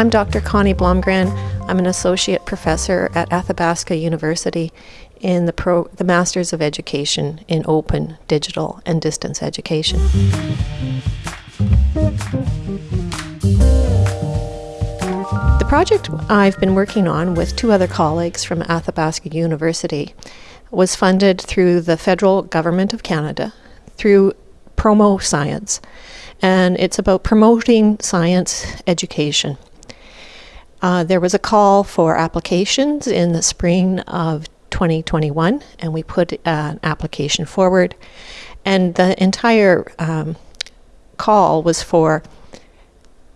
I'm Dr. Connie Blomgren. I'm an associate professor at Athabasca University in the, pro, the Masters of Education in Open, Digital, and Distance Education. The project I've been working on with two other colleagues from Athabasca University was funded through the federal government of Canada through PromoScience, and it's about promoting science education. Uh, there was a call for applications in the spring of 2021, and we put uh, an application forward. And the entire um, call was for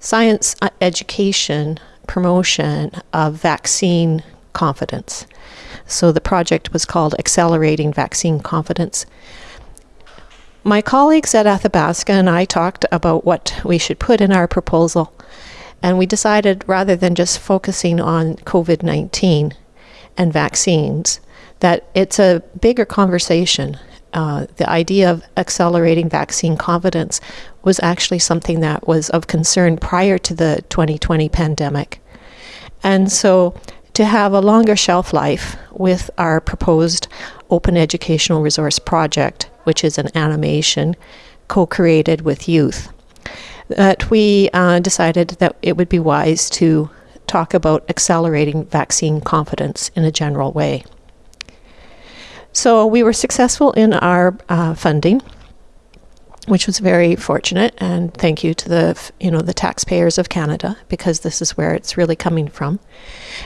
science uh, education promotion of vaccine confidence. So the project was called Accelerating Vaccine Confidence. My colleagues at Athabasca and I talked about what we should put in our proposal, and we decided rather than just focusing on COVID 19 and vaccines, that it's a bigger conversation. Uh, the idea of accelerating vaccine confidence was actually something that was of concern prior to the 2020 pandemic. And so to have a longer shelf life with our proposed Open Educational Resource Project, which is an animation co created with youth, that we uh, decided that it would be wise to talk about accelerating vaccine confidence in a general way. So we were successful in our uh, funding which was very fortunate and thank you to the you know the taxpayers of Canada because this is where it's really coming from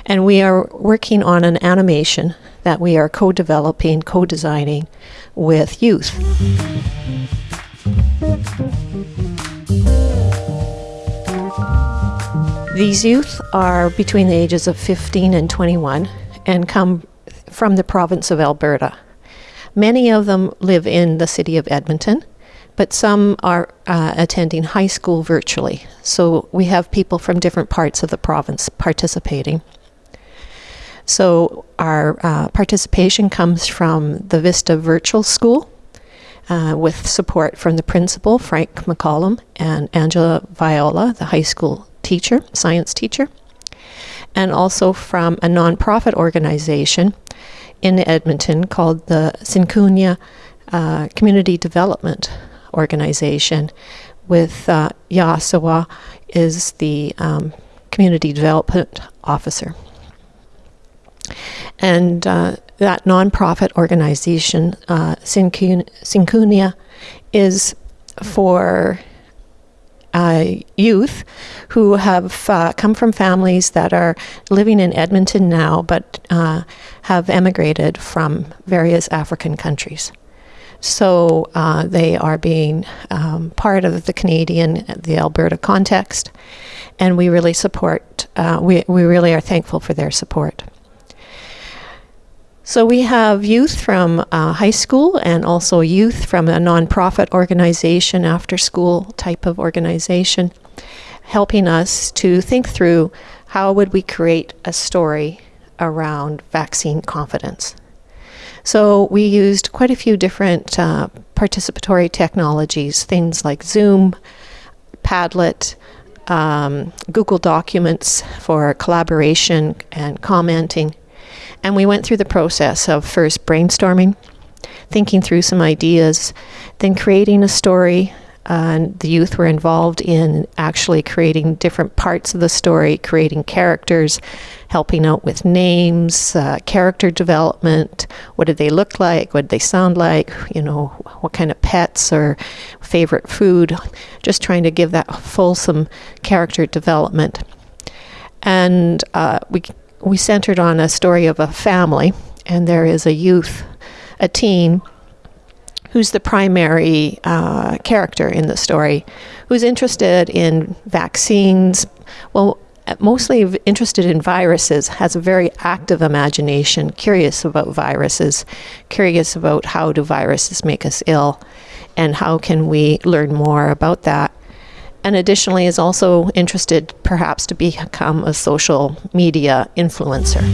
and we are working on an animation that we are co-developing co-designing with youth these youth are between the ages of 15 and 21 and come from the province of Alberta many of them live in the city of Edmonton but some are uh, attending high school virtually. So we have people from different parts of the province participating. So our uh, participation comes from the Vista Virtual School uh, with support from the principal, Frank McCollum, and Angela Viola, the high school teacher, science teacher, and also from a nonprofit organization in Edmonton called the Sinkunia uh, Community Development organization with uh, Yasawa is the um, community development officer. And uh, that nonprofit organization, uh, is for uh, youth who have uh, come from families that are living in Edmonton now but uh, have emigrated from various African countries. So uh, they are being um, part of the Canadian, the Alberta context, and we really support, uh, we, we really are thankful for their support. So we have youth from uh, high school and also youth from a nonprofit organization, after school type of organization, helping us to think through how would we create a story around vaccine confidence. So we used quite a few different uh, participatory technologies, things like Zoom, Padlet, um, Google Documents for collaboration and commenting. And we went through the process of first brainstorming, thinking through some ideas, then creating a story and the youth were involved in actually creating different parts of the story, creating characters, helping out with names, uh, character development. What did they look like? What did they sound like? You know, what kind of pets or favorite food? Just trying to give that fulsome character development. And uh, we we centered on a story of a family, and there is a youth, a teen who's the primary uh, character in the story, who's interested in vaccines, well, mostly interested in viruses, has a very active imagination, curious about viruses, curious about how do viruses make us ill, and how can we learn more about that. And additionally, is also interested perhaps to become a social media influencer.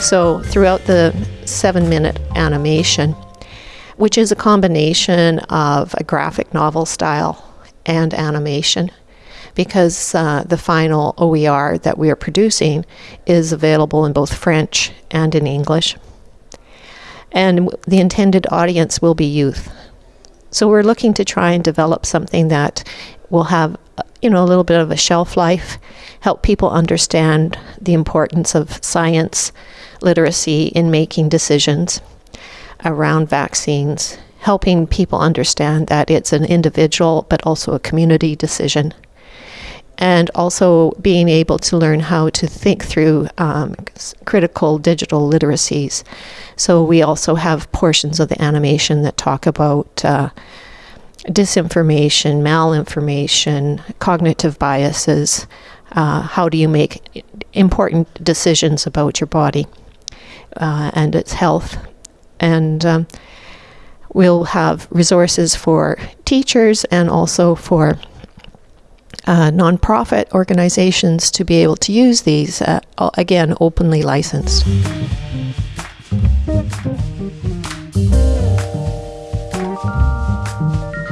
So, throughout the seven minute animation, which is a combination of a graphic novel style and animation because uh, the final OER that we are producing is available in both French and in English. And the intended audience will be youth. So we're looking to try and develop something that will have, uh, you know, a little bit of a shelf life, help people understand the importance of science literacy in making decisions around vaccines, helping people understand that it's an individual but also a community decision and also being able to learn how to think through um, critical digital literacies. So we also have portions of the animation that talk about uh, disinformation, malinformation, cognitive biases. Uh, how do you make important decisions about your body uh, and its health? And um, we'll have resources for teachers and also for uh, nonprofit organizations to be able to use these, uh, again, openly licensed.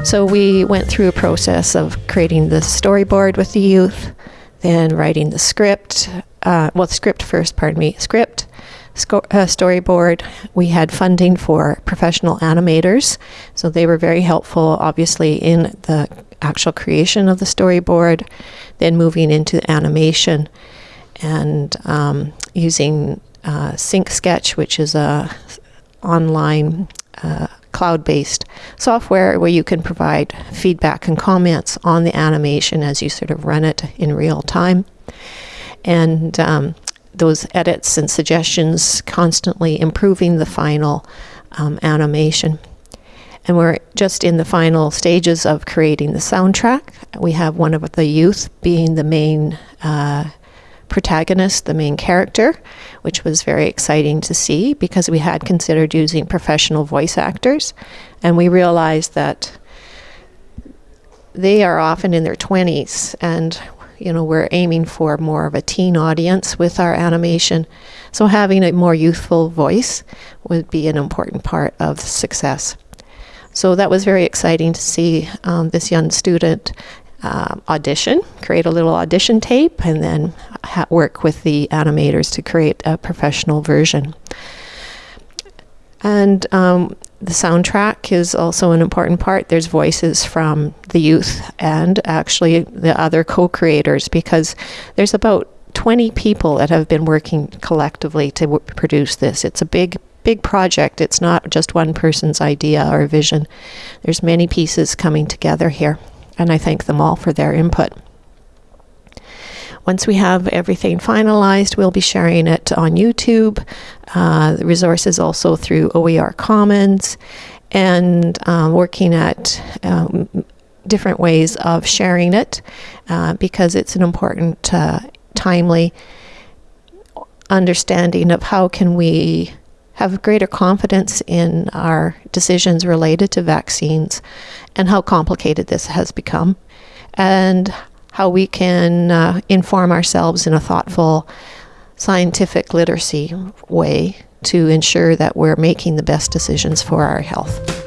So we went through a process of creating the storyboard with the youth, then writing the script, uh, well, script first, pardon me, script, uh, storyboard. We had funding for professional animators, so they were very helpful, obviously, in the actual creation of the storyboard, then moving into animation and um, using uh, SyncSketch, which is a online uh, cloud-based software where you can provide feedback and comments on the animation as you sort of run it in real time. And um, those edits and suggestions constantly improving the final um, animation and we're just in the final stages of creating the soundtrack. We have one of the youth being the main uh, protagonist, the main character, which was very exciting to see because we had considered using professional voice actors, and we realized that they are often in their 20s and you know we're aiming for more of a teen audience with our animation. So having a more youthful voice would be an important part of success so that was very exciting to see um, this young student uh, audition, create a little audition tape, and then work with the animators to create a professional version. And um, the soundtrack is also an important part. There's voices from the youth and actually the other co creators because there's about 20 people that have been working collectively to produce this. It's a big big project. It's not just one person's idea or vision. There's many pieces coming together here, and I thank them all for their input. Once we have everything finalized, we'll be sharing it on YouTube, uh, resources also through OER Commons, and um, working at um, different ways of sharing it uh, because it's an important, uh, timely understanding of how can we have greater confidence in our decisions related to vaccines and how complicated this has become, and how we can uh, inform ourselves in a thoughtful, scientific literacy way to ensure that we're making the best decisions for our health.